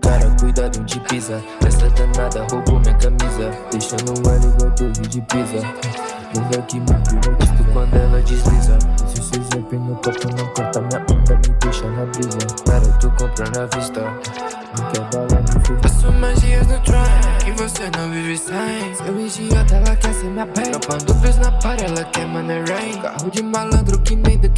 Cara, cuidado de pisa. Essa danada roubou minha camisa. Deixando ela igual torre de pisa. Bunda que me hipnotiza quando ela desliza. Se vocês zap no copo não corta minha onda Me deixa na brisa. Cara, tu compra na vista. Não quer bala, me fez Faço magias no trap Que você não vive sem. Seu idiota, ela quer ser minha pele Dropando bis na par, ela quer money rain. Carro. De malandro que nem Ducky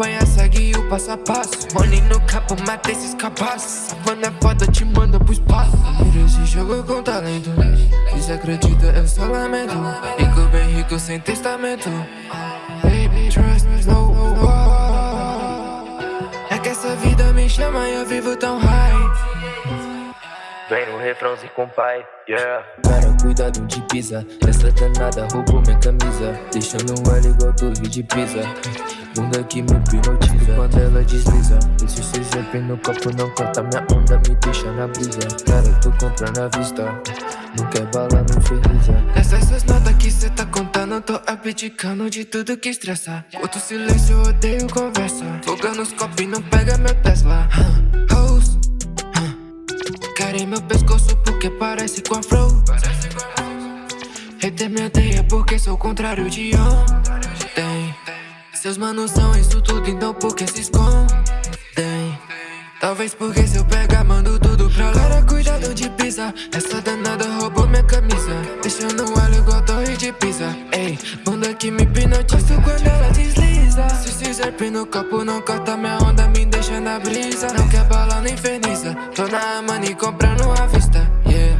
acompanha, segue o passo a passo. Money no capo, mata esses capazes Savana é foda, te manda pro espaço. Mira esse jogo com talento. E se acredita, eu só lamento. Rico bem rico, sem testamento. Baby, trust no, no. É que essa vida me chama e eu vivo tão high Vem no refrãozinho com pai, yeah. Cara, cuidado de pisa. Essa danada roubou minha camisa. Deixando ela igual torre de pisa Bunda que me hipnotiza. Quando ela desliza Esse se zap no copo não corta minha onda Me deixa na brisa. Cara, tu compra na vista. Não quer bala, não infeliza Essas notas que cê tá contando. Tô abdicando de tudo que estressa. Outro silêncio, eu odeio conversa. Foga nos copos e não pega meu Tesla Querem meu pescoço porque parece com a flow. Hater me odeia porque sou o contrário de ontem. Seus manos são isso tudo, então por que se escondem? Talvez porque se eu pegar, mando tudo pra lá. Cara, cuidado de pisa Essa danada roubou minha camisa. Deixando ela igual torre de pisa. Ei, bunda que me hipnotiza quando ela desliza Zerpe no copo, não corta minha onda Me deixa na brisa Não quer bala nem inferniza Tô na money comprando à vista Yeah,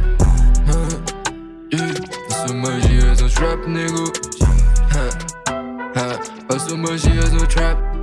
uh, yeah. Faço magias no trap, nego uh, uh. Faço magias no trap